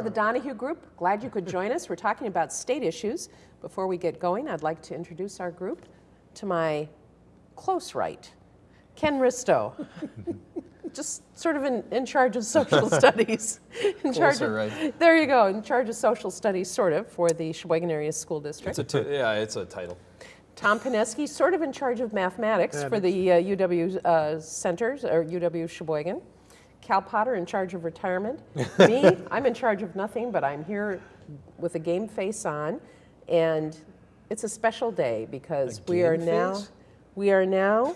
Welcome to the Donahue Group. Glad you could join us. We're talking about state issues. Before we get going, I'd like to introduce our group. To my close right, Ken Risto, just sort of in, in charge of social studies. In charge of, right. There you go, in charge of social studies, sort of, for the Sheboygan Area School District. It's a t- yeah, it's a title. Tom Pineski, sort of in charge of mathematics for the uh, UW uh, centers, or UW Sheboygan. Cal Potter in charge of retirement. Me, I'm in charge of nothing, but I'm here with a game face on. And it's a special day because we are game now, we are now,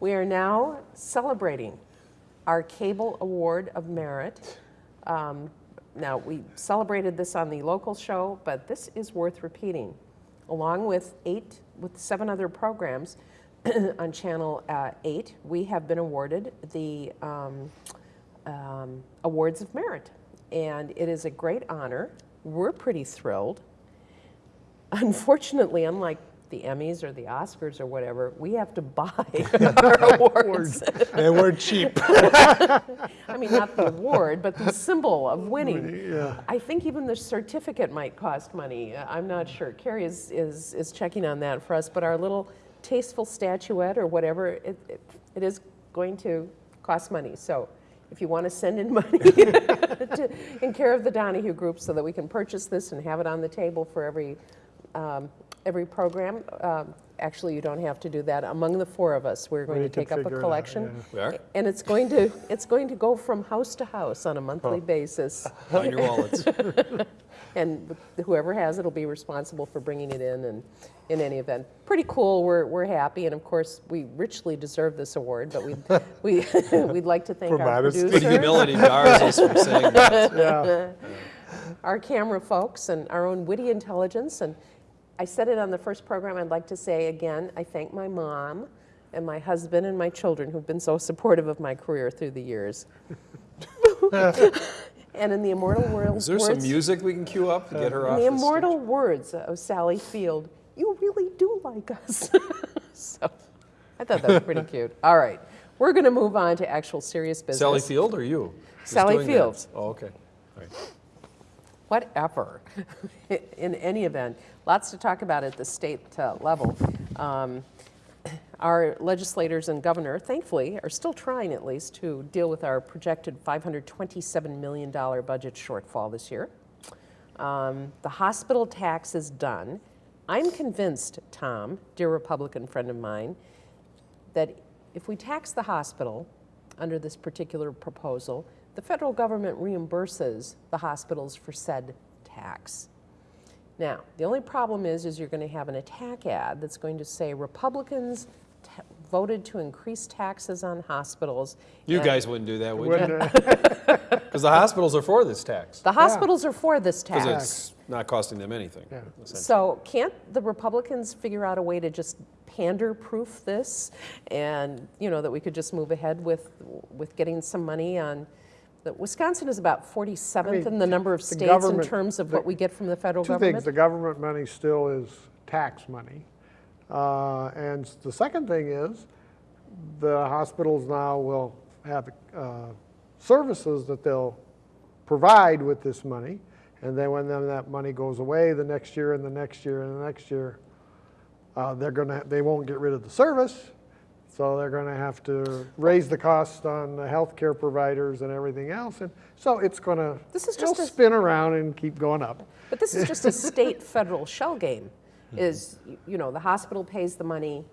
we are now celebrating our Cable Award of Merit. Um, now, we celebrated this on the local show, but this is worth repeating. Along with eight, with seven other programs on Channel uh, 8, we have been awarded the um, um, Awards of Merit. And it is a great honor. We're pretty thrilled. Unfortunately, unlike the Emmys or the Oscars or whatever, we have to buy our awards. They were cheap. I mean, not the award, but the symbol of winning. Yeah. I think even the certificate might cost money. I'm not sure. Carrie is, is, is checking on that for us, but our little tasteful statuette or whatever, it, it, it is going to cost money. So if you want to send in money to, in care of the Donahue Group so that we can purchase this and have it on the table for every, um, every program, um, actually, you don't have to do that. Among the four of us, we're going We to take up a figure it out, collection. yeah. We are? And it's going to, it's going to go from house to house on a monthly basis. On your wallets. And whoever has it will be responsible for bringing it in and in any event. Pretty cool, we're, we're happy, and of course, we richly deserve this award, but we'd, we, we'd like to thank For our modesty. Good producer, humility jars us from saying that. Yeah. our camera folks, and our own witty intelligence. And I said it on the first program, I'd like to say again, I thank my mom and my husband and my children who've been so supportive of my career through the years. And in the immortal world, Is there some music we can cue up to get her In off the the immortal words of Sally Field, you really do like us. so I thought that was pretty cute. All right, we're going to move on to actual serious business. Sally Field or you? Sally? Field. Oh, okay. All right. Whatever. In any event, lots to talk about at the state uh, level. Um, our legislators and governor, thankfully, are still trying at least to deal with our projected $527 million budget shortfall this year. Um, the hospital tax is done. I'm convinced, Tom, dear Republican friend of mine, that if we tax the hospital under this particular proposal, the federal government reimburses the hospitals for said tax. Now, the only problem is, is you're going to have an attack ad that's going to say Republicans voted to increase taxes on hospitals. You guys wouldn't do that, would you? Because the hospitals are for this tax. The hospitals are for this tax. Because it's not costing them anything. Yeah. So can't the Republicans figure out a way to just pander-proof this, and you know that we could just move ahead with with getting some money on? The, Wisconsin is about 47th I mean, in the number of the states in terms of the- what we get from the federal Two government. things, the government money still is tax money. Uh, And the second thing is, the hospitals now will have uh, services that they'll provide with this money. And then when then that money goes away the next year and the next year and the next year, uh, they're gonna, they won't get rid of the service. So they're gonna have to raise the cost on the healthcare providers and everything else. And so it's gonna, This is just a- spin around and keep going up. But this is just a state-federal shell game. Is, you know, the hospital pays the money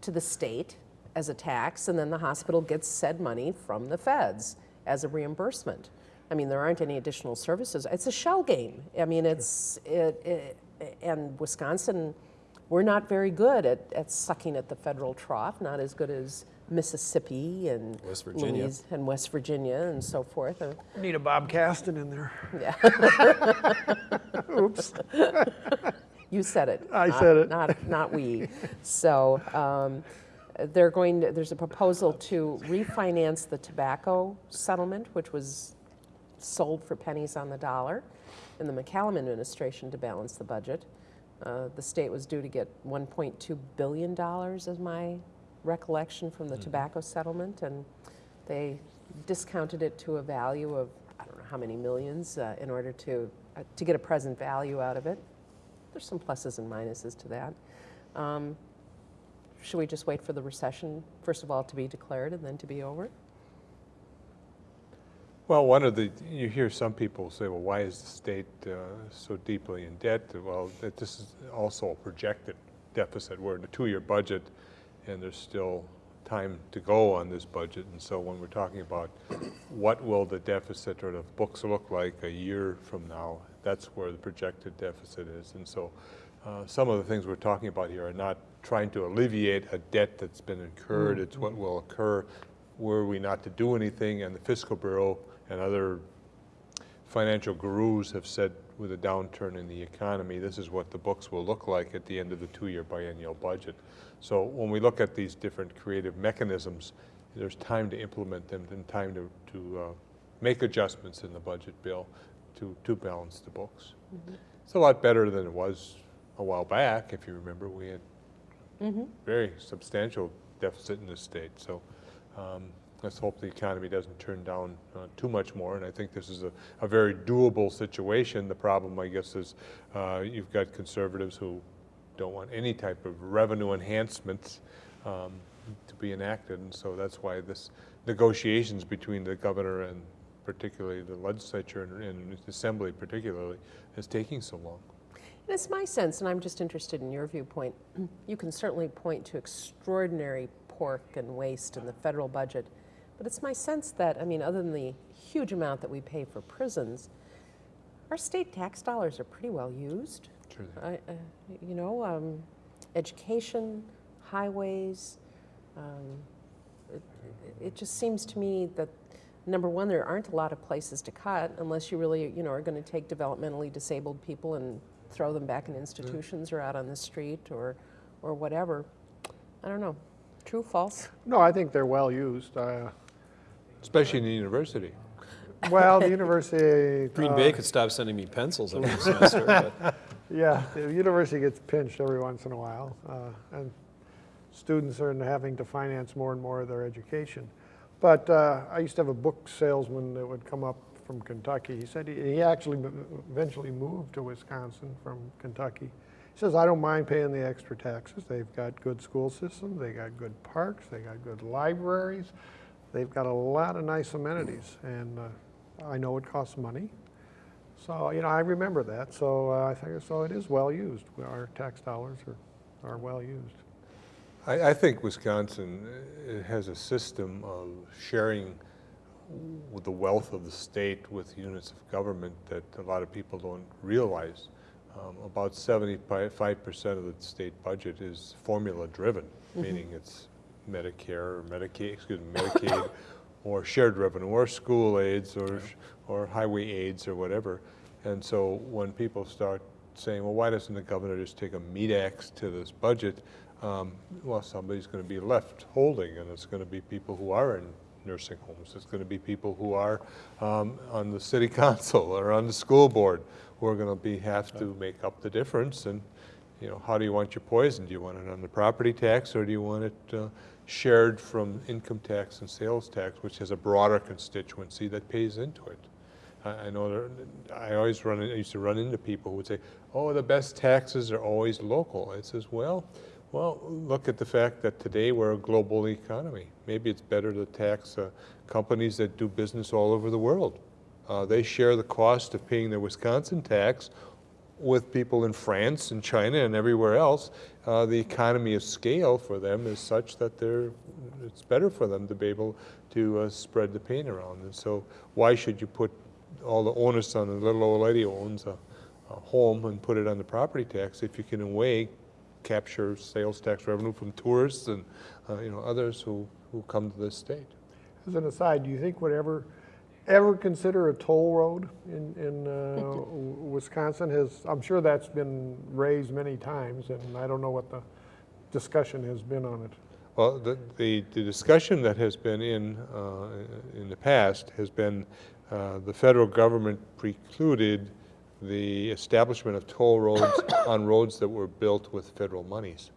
to the state as a tax, and then the hospital gets said money from the feds as a reimbursement. I mean, there aren't any additional services. It's a shell game. I mean, it's, it, it, and Wisconsin, we're not very good at, at sucking at the federal trough, not as good as Mississippi and West Virginia. Louis- and West Virginia and so forth. Uh, Need a Bob Kasten in there. Yeah. Oops. You said it. I not- said it. Not, not we. So um, they're going, to- there's a proposal to refinance the tobacco settlement, which was sold for pennies on the dollar in the McCallum administration to balance the budget. Uh, The state was due to get $1.2 billion, is my recollection, from the tobacco settlement, and they discounted it to a value of, I don't know how many millions uh, in order to, uh, to get a present value out of it. There's some pluses and minuses to that. Um, Should we just wait for the recession, first of all, to be declared and then to be over? Well, one of the, you hear some people say, well, why is the state uh, so deeply in debt? Well, this is also a projected deficit. We're in a two-year budget, and there's still time to go on this budget. And so when we're talking about what will the deficit or the books look like a year from now, that's where the projected deficit is. And so uh, some of the things we're talking about here are not trying to alleviate a debt that's been incurred. It's what will occur were we not to do anything. And the Fiscal Bureau and other financial gurus have said with a downturn in the economy, this is what the books will look like at the end of the two-year biennial budget. So when we look at these different creative mechanisms, there's time to implement them and time to, to uh, make adjustments in the budget bill to, to balance the books. It's a lot better than it was a while back. If you remember, we had very substantial deficit in the state. So um, let's hope the economy doesn't turn down uh, too much more. And I think this is a, a very doable situation. The problem, I guess, is uh, you've got conservatives who don't want any type of revenue enhancements um, to be enacted. And so that's why this negotiations between the governor and particularly the legislature and, and assembly particularly is taking so long. And it's my sense, and I'm just interested in your viewpoint, you can certainly point to extraordinary pork and waste in the federal budget, but it's my sense that, I mean, other than the huge amount that we pay for prisons, our state tax dollars are pretty well used. I, uh, you know, um, education, highways. Um, it, it just seems to me that number one, there aren't a lot of places to cut unless you really, you know, are going to take developmentally disabled people and throw them back in institutions or out on the street or, or whatever. I don't know. True, false? No, I think they're well used. Uh, Especially in the university. Well, the university. Green uh, Bay could stop sending me pencils every semester, but Yeah, the university gets pinched every once in a while, uh, and students are having to finance more and more of their education. But uh, I used to have a book salesman that would come up from Kentucky. He said he, he actually eventually moved to Wisconsin from Kentucky. He says, I don't mind paying the extra taxes. They've got good school systems, they got good parks, they got good libraries, they've got a lot of nice amenities, and uh, I know it costs money. So, you know, I remember that, so uh, I think, so it is well used. Our tax dollars are, are well used. I, I think Wisconsin uh, has a system of sharing the wealth of the state with units of government that a lot of people don't realize. Um, about 75% of the state budget is formula driven, meaning it's Medicare or Medicaid, excuse me, Medicaid or shared revenue or school aids or, or highway aids or whatever. And so when people start saying, well, why doesn't the governor just take a meat axe to this budget? Um, well, somebody's going to be left holding, and it's going to be people who are in nursing homes. It's going to be people who are um, on the city council or on the school board who are going to be have to make up the difference. And you know, how do you want your poison? Do you want it on the property tax, or do you want it uh, shared from income tax and sales tax, which has a broader constituency that pays into it? I know there, I always run, I used to run into people who would say, oh, the best taxes are always local. I says, well, well, look at the fact that today we're a global economy. Maybe it's better to tax uh, companies that do business all over the world. Uh, they share the cost of paying their Wisconsin tax with people in France and China and everywhere else. Uh, the economy of scale for them is such that they're, it's better for them to be able to uh, spread the pain around. And so why should you put all the onus on the little old lady who owns a, a home and put it on the property tax if you can in a way capture sales tax revenue from tourists and uh, you know others who, who come to this state. As an aside, do you think would ever, ever consider a toll road in, in uh, Wisconsin? Has, I'm sure that's been raised many times, and I don't know what the discussion has been on it. Well, the, the, the discussion that has been in, uh, in the past has been uh, the federal government precluded the establishment of toll roads on roads that were built with federal monies.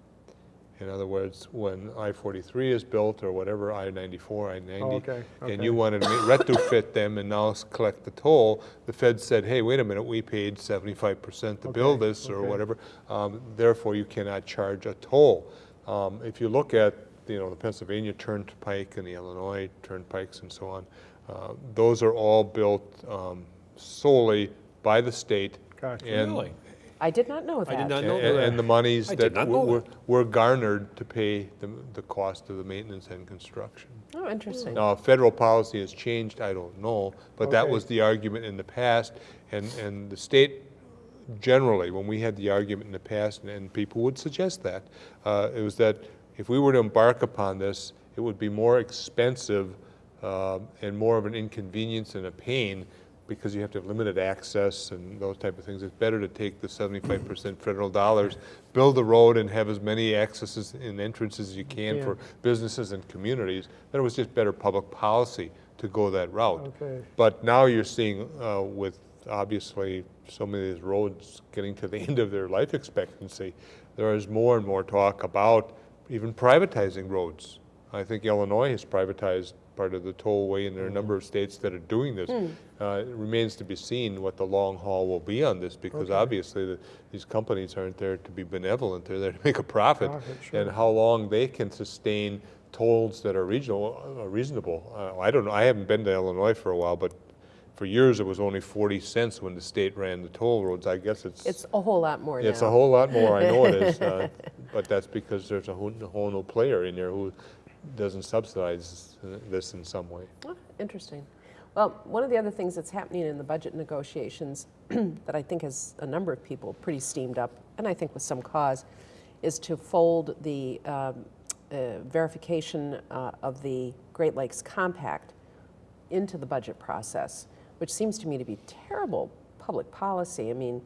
In other words, when I-43 is built or whatever, I-94, I-90, Oh, okay, and you wanted to retrofit them and now collect the toll, the Fed said, hey, wait a minute, we paid 75% to build this or okay. whatever, um, therefore you cannot charge a toll. Um, If you look at, you know, the Pennsylvania Turnpike and the Illinois Turnpikes and so on, uh, those are all built um, solely by the state. Gotcha. and- Really? I did not know that. I did not know And that. and the monies I that did were that. were garnered to pay the, the cost of the maintenance and construction. Oh, interesting. Now, federal policy has changed, I don't know, but that was the argument in the past, and, and the state generally, when we had the argument in the past, and- and people would suggest that, uh, it was that if we were to embark upon this, it would be more expensive uh, and more of an inconvenience and a pain because you have to have limited access and those type of things. It's better to take the seventy-five percent federal dollars, build the road and have as many accesses and entrances as you can Yeah. for businesses and communities. Then it was just better public policy to go that route. Okay. But now you're seeing uh, with obviously so many of these roads getting to the end of their life expectancy, there is more and more talk about even privatizing roads. I think Illinois has privatized part of the tollway, and there are a number of states that are doing this. Uh, It remains to be seen what the long haul will be on this, because obviously the- these companies aren't there to be benevolent, they're there to make a profit. Profit, sure. And how long they can sustain tolls that are regional, uh, reasonable. Uh, I don't know, I haven't been to Illinois for a while, but for years it was only 40 cents when the state ran the toll roads. I guess it's, It's a whole lot more now. it's a whole lot more, I know it is. uh, But that's because there's a whole, a whole new player in there who doesn't subsidize this in some way. Oh, Interesting. Well, one of the other things that's happening in the budget negotiations that I think has a number of people pretty steamed up, and I think with some cause, is to fold the um, uh, verification uh, of the Great Lakes Compact into the budget process, which seems to me to be terrible public policy. I mean,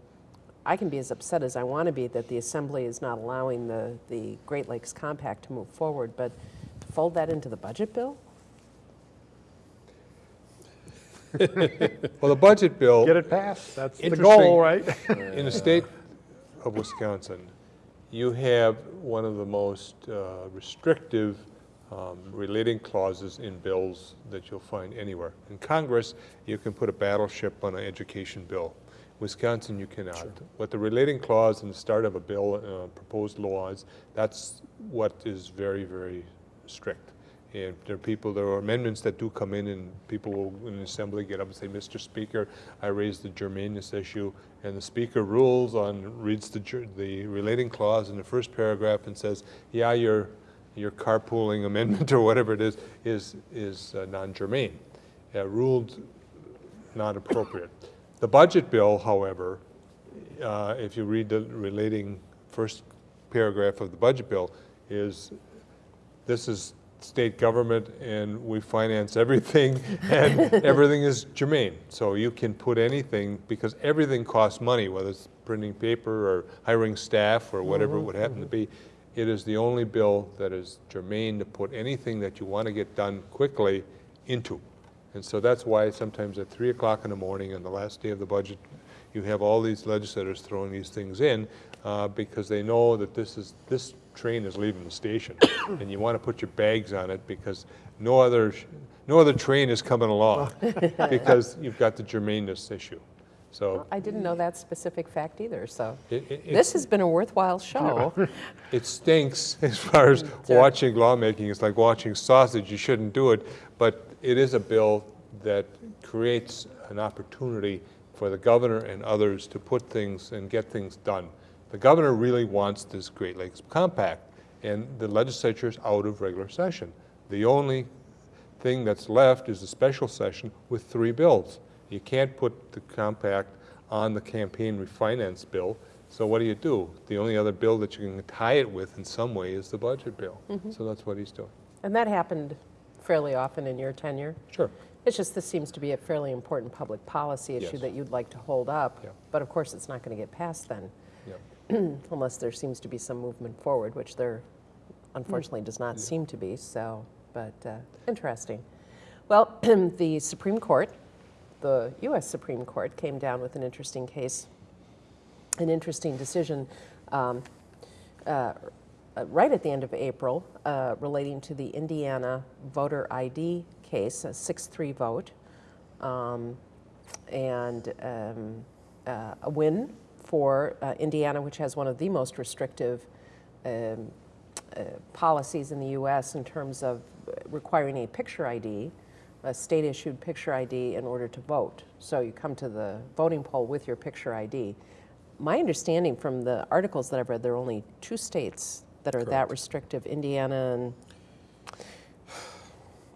I can be as upset as I want to be that the Assembly is not allowing the, the Great Lakes Compact to move forward, but fold that into the budget bill? Well, the budget bill. Get it passed, that's the goal, right? In the state of Wisconsin, you have one of the most uh, restrictive um, relating clauses in bills that you'll find anywhere. In Congress, you can put a battleship on an education bill. Wisconsin, you cannot. What the relating clause in the start of a bill, uh, proposed laws, that's what is very, very strict. And there are people, there are amendments that do come in and people will, in the assembly, get up and say, Mr. Speaker, I raised the germaneness issue. And the speaker rules on, reads the, the relating clause in the first paragraph and says, yeah, your, your carpooling amendment or whatever it is, is, is uh, non-germane. Uh, Ruled not appropriate. The budget bill, however, uh, if you read the relating first paragraph of the budget bill, is this is state government and we finance everything and everything is germane. So you can put anything, because everything costs money, whether it's printing paper or hiring staff or whatever it would happen to be. It is the only bill that is germane to put anything that you want to get done quickly into. And so that's why sometimes at three o'clock in the morning on the last day of the budget, you have all these legislators throwing these things in uh, because they know that this is, this train is leaving the station. And you want to put your bags on it because no other, no other train is coming along because you've got the germaneness issue. So I didn't know that specific fact either, so it, it- this has been a worthwhile show. it stinks as far as watching lawmaking. It's like watching sausage. You shouldn't do it. But it is a bill that creates an opportunity for the governor and others to put things and get things done. The governor really wants this Great Lakes Compact, and the legislature is out of regular session. The only thing that's left is a special session with three bills. You can't put the compact on the campaign refinance bill, so what do you do? The only other bill that you can tie it with in some way is the budget bill. Mm-hmm. So that's what he's doing. And that happened fairly often in your tenure. Sure. It's just this seems to be a fairly important public policy issue Yes. that you'd like to hold up. Yeah. But of course, it's not going to get passed then, Yeah. unless there seems to be some movement forward, which there unfortunately does not seem to be, so, but uh, interesting. Well, the Supreme Court, the US Supreme Court, came down with an interesting case, an interesting decision um, uh, uh, right at the end of April uh, relating to the Indiana voter ID case, a 6-3 vote, um, and um, uh, a win for uh, Indiana, which has one of the most restrictive um, uh, policies in the U.S. in terms of requiring a picture ID, a state-issued picture ID, in order to vote. So you come to the voting poll with your picture ID. My understanding from the articles that I've read, there are only two states that are that restrictive, Indiana and,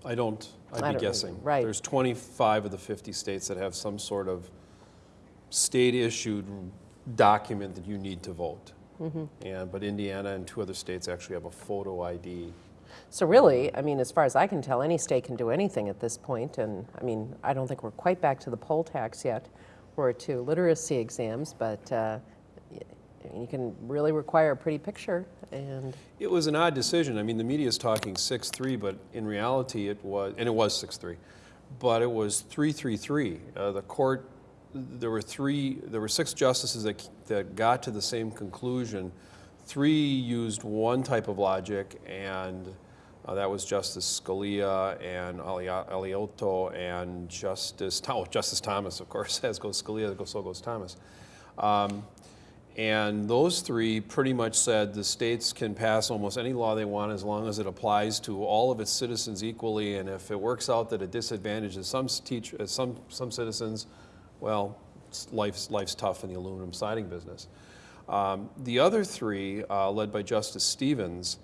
I don't, I I'd don't be guessing. right. There's 25 of the 50 states that have some sort of state-issued document that you need to vote. Mm-hmm. And, but Indiana and two other states actually have a photo ID. so really, I mean, as far as I can tell, any state can do anything at this point, and, I mean, I don't think we're quite back to the poll tax yet, or to literacy exams, but uh, you can really require a pretty picture, and, It was an odd decision. I mean, the media is talking 6-3, but in reality, it was, and it was 6-3, but it was 3-3-3. Uh, The court, there were three, there were six justices that, that got to the same conclusion. Three used one type of logic, and uh, that was Justice Scalia and Ali- Alioto and Justice, oh, Justice Thomas, of course, as goes Scalia, so goes Thomas. Um, and those three pretty much said the states can pass almost any law they want as long as it applies to all of its citizens equally. And if it works out that it disadvantages some teach, uh, some some citizens, well, life's life's tough in the aluminum siding business. Um, the other three, uh, led by Justice Stevens,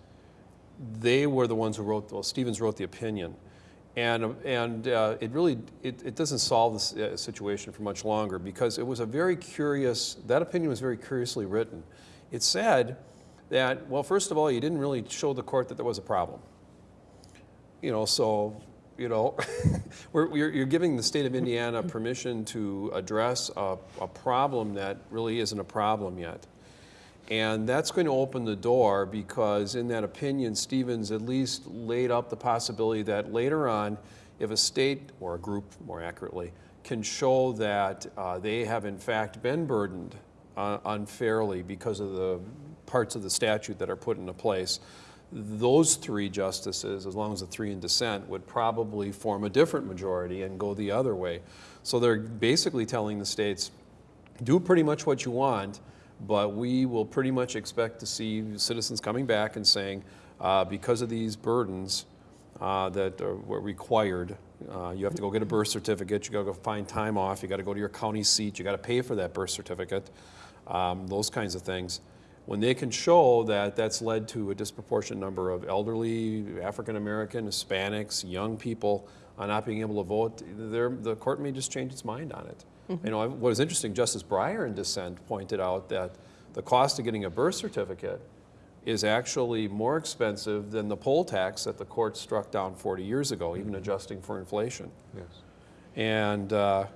they were the ones who wrote, well, Stevens wrote the opinion. And, and uh, it really, it, it doesn't solve this uh, situation for much longer because it was a very curious, that opinion was very curiously written. It said that, well, first of all, you didn't really show the court that there was a problem. You know, so, you know, you're, you're giving the state of Indiana permission to address a, a problem that really isn't a problem yet. And that's going to open the door because in that opinion, Stevens at least laid up the possibility that later on, if a state, or a group more accurately, can show that uh, they have in fact been burdened uh, unfairly because of the parts of the statute that are put into place, those three justices, as long as the three in dissent, would probably form a different majority and go the other way. So they're basically telling the states, do pretty much what you want, but we will pretty much expect to see citizens coming back and saying, uh, because of these burdens uh, that are, were required, uh, you have to go get a birth certificate, you got to go find time off, you got to go to your county seat, you got to pay for that birth certificate, um, those kinds of things. When they can show that that's led to a disproportionate number of elderly, African American, Hispanics, young people uh, not being able to vote, the court may just change its mind on it. You know, what was interesting, Justice Breyer in dissent pointed out that the cost of getting a birth certificate is actually more expensive than the poll tax that the court struck down 40 years ago, even adjusting for inflation. Yes. And uh,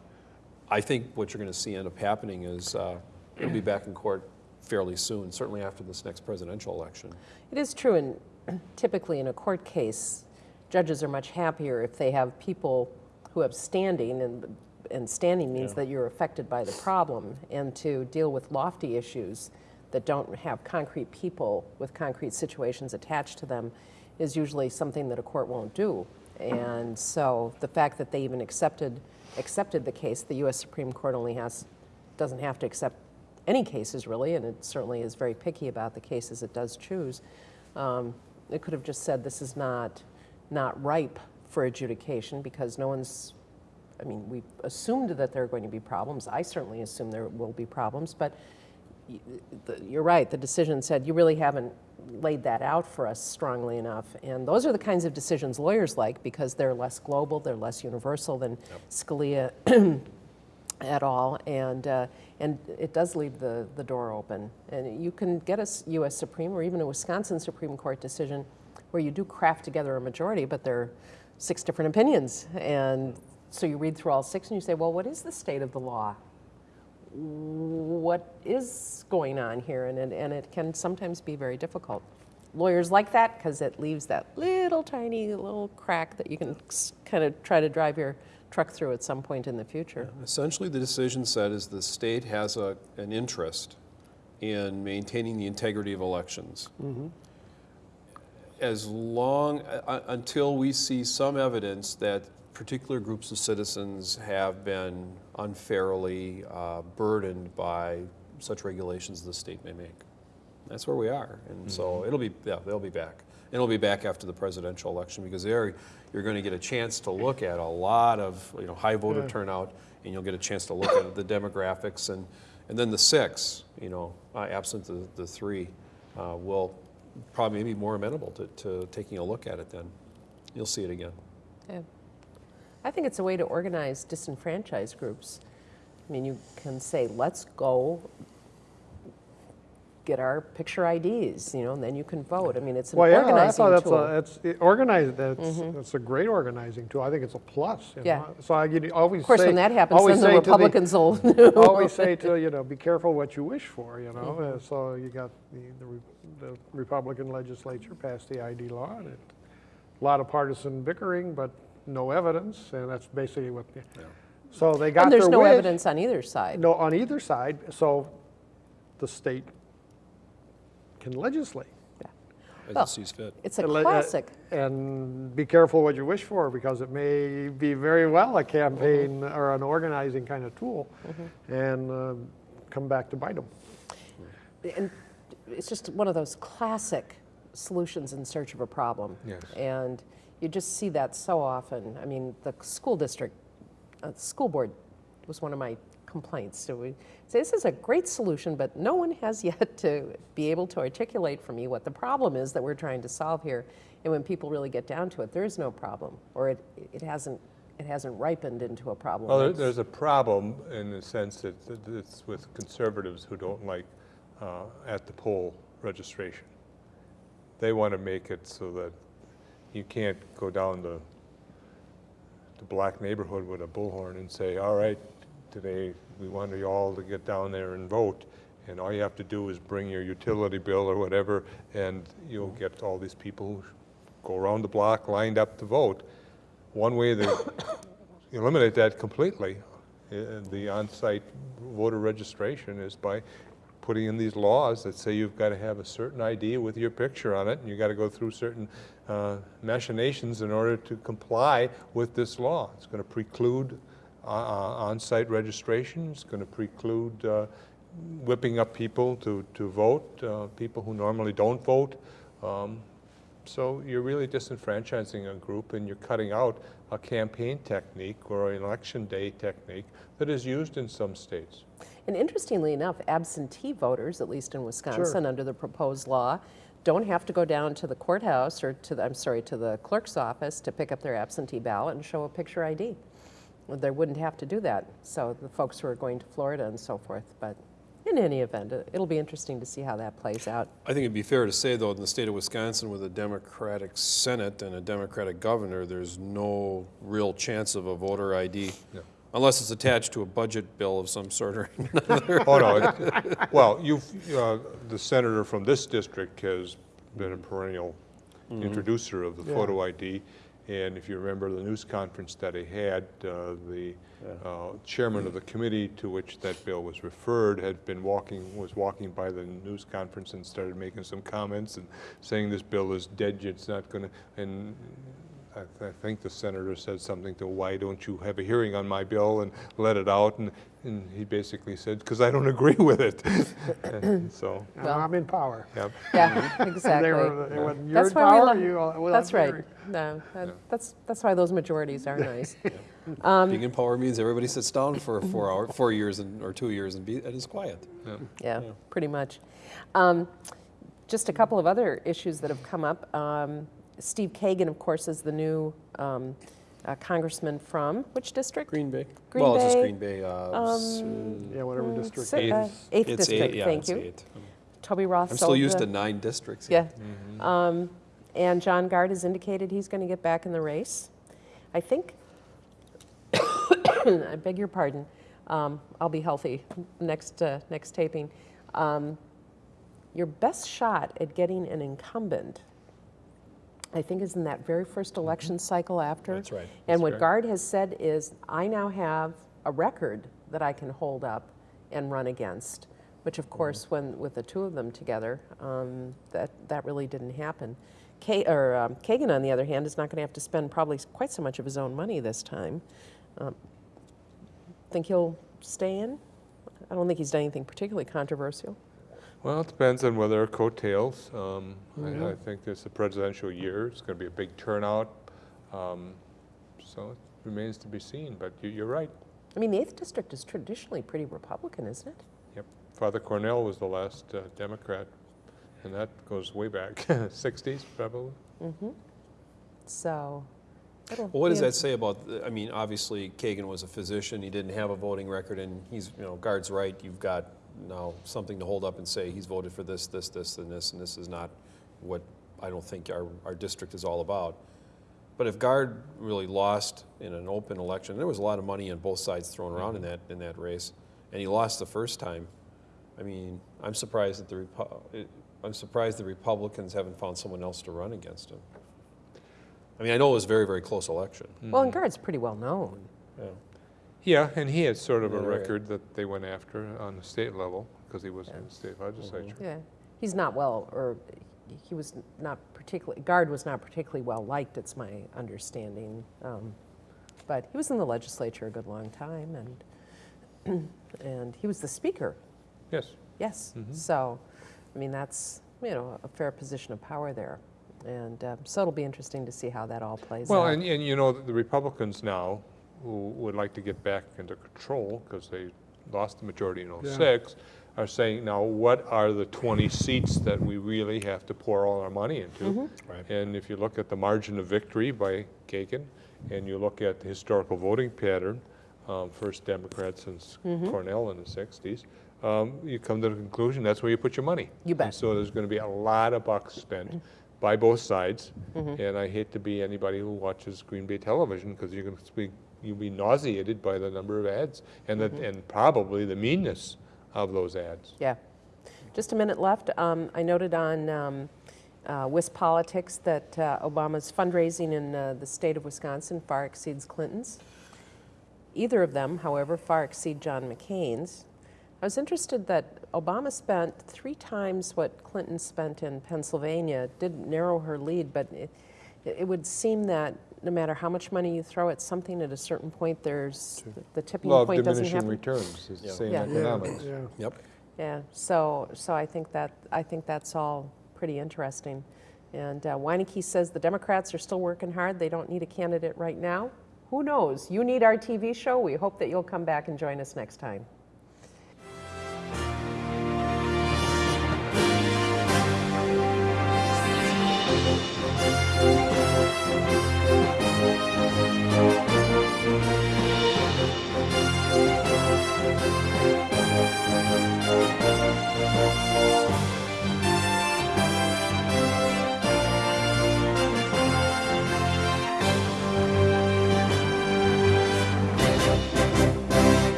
I think what you're going to see end up happening is uh, it'll be back in court fairly soon, certainly after this next presidential election. It is true, and typically in a court case, judges are much happier if they have people who have standing, and, and standing means that you're affected by the problem, and to deal with lofty issues that don't have concrete people with concrete situations attached to them is usually something that a court won't do. And so the fact that they even accepted, accepted the case, the U.S. Supreme Court only has, doesn't have to accept any cases really, and it certainly is very picky about the cases it does choose. Um, it could have just said this is not, not ripe for adjudication because no one's, I mean, we assumed that there are going to be problems. I certainly assume there will be problems, but you're right, the decision said you really haven't laid that out for us strongly enough. And those are the kinds of decisions lawyers like because they're less global, they're less universal than Scalia at all, and, uh, and it does leave the, the door open. And you can get a U.S. Supreme or even a Wisconsin Supreme Court decision where you do craft together a majority, but there are six different opinions. And so you read through all six and you say, well, what is the state of the law? What is going on here? And and it can sometimes be very difficult. Lawyers like that because it leaves that little tiny little crack that you can kind of try to drive your truck through at some point in the future. Essentially, the decision said is the state has a, an interest in maintaining the integrity of elections. as long, uh, uh, until we see some evidence that particular groups of citizens have been unfairly uh, burdened by such regulations the state may make. That's where we are, and so it'll be, yeah, they'll be back. And it'll be back after the presidential election, because there, you're gonna get a chance to look at a lot of, you know, high voter Yeah. turnout, and you'll get a chance to look at the demographics, and, and then the six, you know, uh, absent the, the three, uh, will probably be more amenable to, to taking a look at it then. You'll see it again. Yeah. I think it's a way to organize disenfranchised groups. I mean, you can say, let's go get our picture IDs, you know, and then you can vote. I mean, it's an Well, yeah, I organizing thought that's tool. a, that's, it- organized, that's, that's a great organizing tool. I think it's a plus. Yeah. know. So I you always say. Of course, when that happens, always then the say to the- Republicans will. Always say to, you know, be careful what you wish for, you know? Mm-hmm. Uh, So you got the, the the Republican legislature passed the ID law, and it, a lot of partisan bickering, but no evidence, and that's basically what, the- so they got And their there's no wish. evidence on either side. No, on either side, so the state can legislate. As Well, it sees fit. It's a And let- uh, classic. And be careful what you wish for, because it may be very well a campaign or an organizing kind of tool, and um, come back to bite them. And it's just one of those classic solutions in search of a problem. Yes. And you just see that so often. I mean, the school district, uh, the school board was one of my complaints. So we say, this is a great solution, but no one has yet to be able to articulate for me what the problem is that we're trying to solve here. And when people really get down to it, there is no problem, or it, it hasn't, it hasn't ripened into a problem. Well, there's a problem in the sense that it's with conservatives who don't like uh, at the poll registration. They want to make it so that you can't go down the, the black neighborhood with a bullhorn and say, all right, today we want you all to get down there and vote. And all you have to do is bring your utility bill or whatever, and you'll get all these people who go around the block lined up to vote. One way to eliminate that completely, uh, the on-site voter registration is by putting in these laws that say you've got to have a certain ID with your picture on it, and you've got to go through certain uh, machinations in order to comply with this law. It's going to preclude on-site registration, it's going to preclude uh, whipping up people to, to vote, uh, people who normally don't vote. Um, so you're really disenfranchising a group and you're cutting out a campaign technique or an election day technique that is used in some states. And interestingly enough, absentee voters, at least in Wisconsin, under the proposed law, don't have to go down to the courthouse or to the, I'm sorry, to the clerk's office to pick up their absentee ballot and show a picture ID. Well, They wouldn't have to do that. So the folks who are going to Florida and so forth. But in any event, it- it'll be interesting to see how that plays out. I think it'd be fair to say, though, in the state of Wisconsin with a Democratic Senate and a Democratic governor, there's no real chance of a voter ID. No. Unless it's attached to a budget bill of some sort or another. Oh, no, it- well, you've, uh, the senator from this district has been a perennial introducer of the Yeah. photo ID. And if you remember the news conference that he had, uh, the uh, chairman of the committee to which that bill was referred had been walking, was walking by the news conference and started making some comments and saying this bill is dead, it's not going to, and I th- I think the senator said something to, why don't you have a hearing on my bill and let it out? And, and he basically said, because I don't agree with it. So, Well- I'm in power. yeah. Yeah, exactly. they were, they were, That's in why we love- you, That's right. No, that- that's, that's why those majorities are nice. being in power means everybody sits down for four hour, four years and, or two years and be, and is quiet. Yeah, pretty much. Um, Just a couple of other issues that have come up. Um, Steve Kagan, of course, is the new um, uh, congressman from which district? Green Bay. Green Well, it's just Bay, Green Bay. uh, s- Yeah, whatever district. Si- it uh, is. Eighth It's district, eight, yeah, thank it's you. eight. Toby Roth I'm still sold used the- to nine districts. Yeah. Um, And John Gard has indicated he's going to get back in the race. I think, I beg your pardon, um, I'll be healthy next, uh, next taping. Um, Your best shot at getting an incumbent, I think, is in that very first election cycle after. That's right. And what right. Gard has said is, I now have a record that I can hold up and run against, which of course, when, with the two of them together, um, that, that really didn't happen. Or um, Kagan, on the other hand, is not going to have to spend probably quite so much of his own money this time. Um, think he'll stay in? I don't think he's done anything particularly controversial. Well, it depends on whether it coattails. Um, Mm-hmm. I, I think it's a presidential year. It's going to be a big turnout. Um, so it remains to be seen. But you, you're right. I mean, the 8th District is traditionally pretty Republican, isn't it? Yep. Father Cornell was the last uh, Democrat, and that goes way back, 60s probably. So, it'll Well, what does that say about, I mean, obviously Kagan was a physician, he didn't have a voting record, and he's, you know, Gard's right, you've got now something to hold up and say, he's voted for this, this, this, and this, and this is not what I don't think our, our district is all about. But if Gard really lost in an open election, there was a lot of money on both sides thrown around in mm-hmm. that, in that race, and he lost the first time, I mean, I'm surprised that the, Repu- I'm surprised the Republicans haven't found someone else to run against him. I mean, I know it was a very, very close election. Well, and mm-hmm. Gard's pretty well known. Yeah. Yeah, and he had sort of a Yeah, record that they went after on the state level because he was in the state legislature. Yeah. He's not well, or he was not particularly, Gard was not particularly well liked, it's my understanding. Um, But he was in the legislature a good long time, and, and he was the speaker, Yes. yes. Mm-hmm. So, I mean, that's, you know, a fair position of power there. And um, so it'll be interesting to see how that all plays Well, out. and, and you know, the Republicans now, who would like to get back into control because they lost the majority in Yeah. '06, are saying, now, what are the 20 seats that we really have to pour all our money into? Right. And if you look at the margin of victory by Kagan, and you look at the historical voting pattern, um, first Democrat since Cornell in the 60s, um, you come to the conclusion that's where you put your money. You bet. And so there's going to be a lot of bucks spent by both sides. And I hate to be anybody who watches Green Bay television because you're going to be you'll be nauseated by the number of ads and the, and probably the meanness of those ads. Yeah. Just a minute left. Um, I noted on um, uh, WisPolitics that uh, Obama's fundraising in uh, the state of Wisconsin far exceeds Clinton's. Either of them, however, far exceed John McCain's. I was interested that Obama spent three times what Clinton spent in Pennsylvania. It Did narrow her lead, but it, it would seem that no matter how much money you throw at something, at a certain point, there's the tipping Law of point doesn't diminishing happen. returns is the Yeah. same Yeah. economics. Yeah, Yep. Yeah, so, so I think that, I think that's all pretty interesting. And uh, Wineke says the Democrats are still working hard. They don't need a candidate right now. Who knows? You need our TV show. We hope that you'll come back and join us next time.